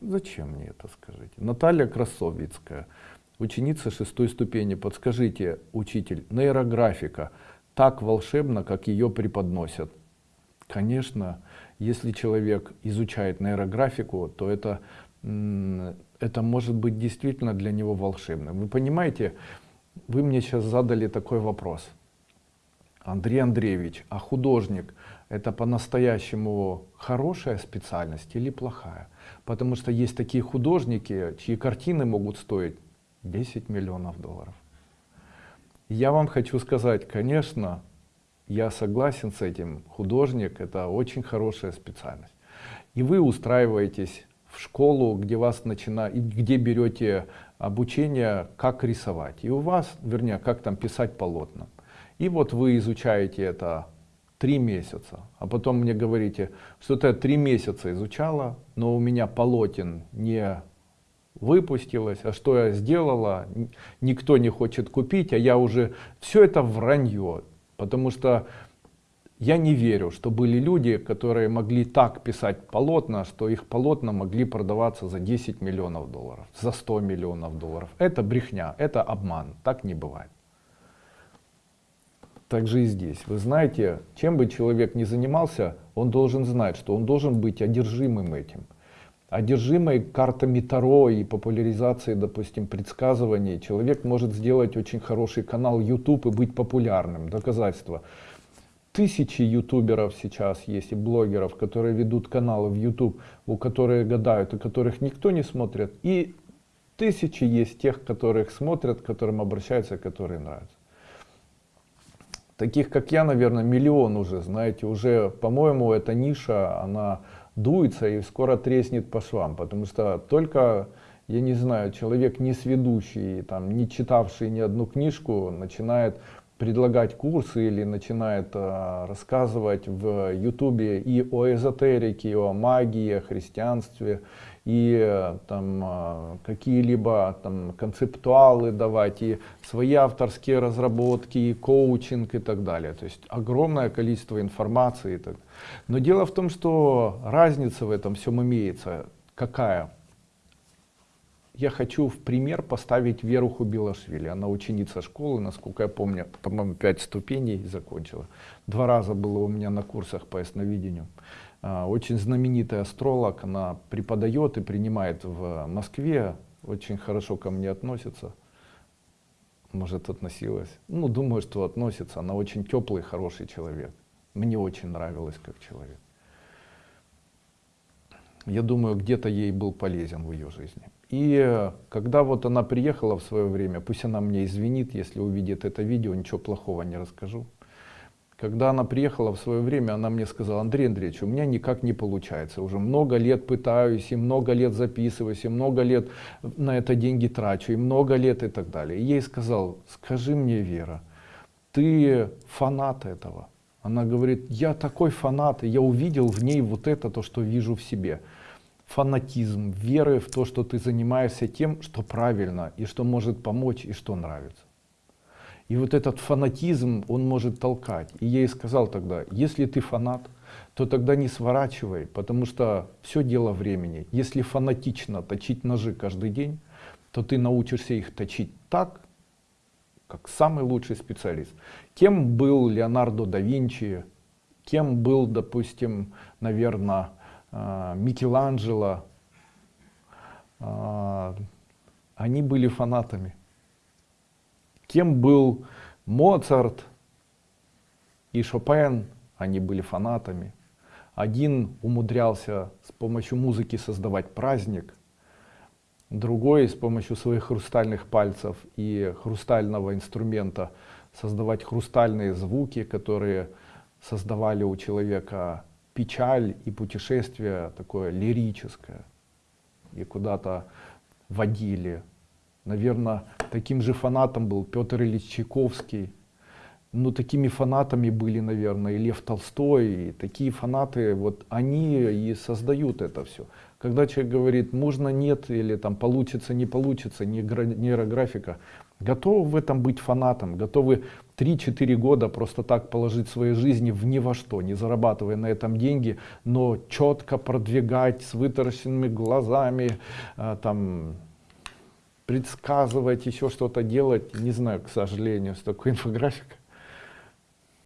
Зачем мне это, скажите? Наталья Красовицкая, ученица шестой ступени. Подскажите, учитель, нейрографика так волшебно, как ее преподносят? Конечно, если человек изучает нейрографику, то это, это может быть действительно для него волшебным. Вы понимаете, вы мне сейчас задали такой вопрос. Андрей Андреевич, а художник это по-настоящему хорошая специальность или плохая? Потому что есть такие художники, чьи картины могут стоить 10 миллионов долларов. Я вам хочу сказать, конечно, я согласен с этим. Художник это очень хорошая специальность. И вы устраиваетесь в школу, где вас начинают, где берете обучение, как рисовать. И у вас, вернее, как там писать полотна. И вот вы изучаете это три месяца, а потом мне говорите, что ты три месяца изучала, но у меня полотен не выпустилось, а что я сделала, никто не хочет купить, а я уже, все это вранье, потому что я не верю, что были люди, которые могли так писать полотна, что их полотна могли продаваться за 10 миллионов долларов, за 100 миллионов долларов. Это брехня, это обман, так не бывает так же и здесь. Вы знаете, чем бы человек ни занимался, он должен знать, что он должен быть одержимым этим. Одержимой картами Таро и популяризацией, допустим, предсказываний, человек может сделать очень хороший канал YouTube и быть популярным. Доказательство. Тысячи ютуберов сейчас есть и блогеров, которые ведут каналы в YouTube, у которых гадают, и которых никто не смотрит. И тысячи есть тех, которых смотрят, к которым обращаются, которые нравятся. Таких, как я, наверное, миллион уже, знаете, уже, по-моему, эта ниша, она дуется и скоро треснет по швам, потому что только, я не знаю, человек не сведущий, там, не читавший ни одну книжку, начинает предлагать курсы или начинает э, рассказывать в ютубе и о эзотерике, и о магии, о христианстве, и э, там э, какие-либо там концептуалы давать, и свои авторские разработки, и коучинг и так далее. То есть огромное количество информации. Но дело в том, что разница в этом всем имеется. Какая? Я хочу в пример поставить Веру Хубилашвили. Она ученица школы, насколько я помню, по-моему, пять ступеней закончила. Два раза было у меня на курсах по ясновидению. А, очень знаменитый астролог, она преподает и принимает в Москве, очень хорошо ко мне относится. Может, относилась. Ну, думаю, что относится. Она очень теплый, хороший человек. Мне очень нравилась как человек. Я думаю, где-то ей был полезен в ее жизни. И когда вот она приехала в свое время, пусть она мне извинит, если увидит это видео, ничего плохого не расскажу. Когда она приехала в свое время, она мне сказала, Андрей Андреевич, у меня никак не получается. Уже много лет пытаюсь, и много лет записываюсь, и много лет на это деньги трачу, и много лет и так далее. И ей сказал, скажи мне, Вера, ты фанат этого. Она говорит, я такой фанат, и я увидел в ней вот это, то, что вижу в себе фанатизм, веры в то, что ты занимаешься тем, что правильно, и что может помочь, и что нравится. И вот этот фанатизм, он может толкать. И я ей сказал тогда, если ты фанат, то тогда не сворачивай, потому что все дело времени. Если фанатично точить ножи каждый день, то ты научишься их точить так, как самый лучший специалист. Кем был Леонардо да Винчи, кем был, допустим, наверное, Микеланджело, а, они были фанатами. Кем был Моцарт и Шопен, они были фанатами. Один умудрялся с помощью музыки создавать праздник, другой с помощью своих хрустальных пальцев и хрустального инструмента создавать хрустальные звуки, которые создавали у человека печаль и путешествие такое лирическое. И куда-то водили. Наверное, таким же фанатом был Петр Ильич Чайковский. Ну, такими фанатами были, наверное, и Лев Толстой. И такие фанаты, вот они и создают это все. Когда человек говорит, можно, нет, или там получится, не получится, нейрографика, готовы в этом быть фанатом, готовы 3-4 года просто так положить своей жизни в ни во что, не зарабатывая на этом деньги, но четко продвигать с вытаращенными глазами, а, там, предсказывать, еще что-то делать. Не знаю, к сожалению, с такой инфографикой.